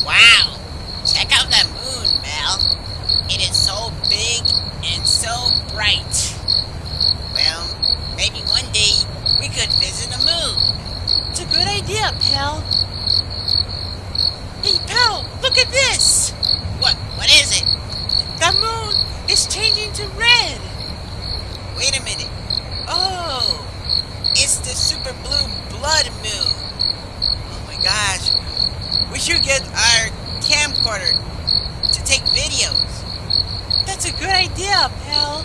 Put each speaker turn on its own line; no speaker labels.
Wow! Check out that moon, Mel. It is so big and so bright. Well, maybe one day we could visit the moon.
It's a good idea, pal. Hey, pal, look at this!
What? What is it?
The moon is changing to red.
Wait a minute. Oh, it's the super blue blood moon. Oh my gosh. We should get our camcorder to take videos.
That's a good idea, pal.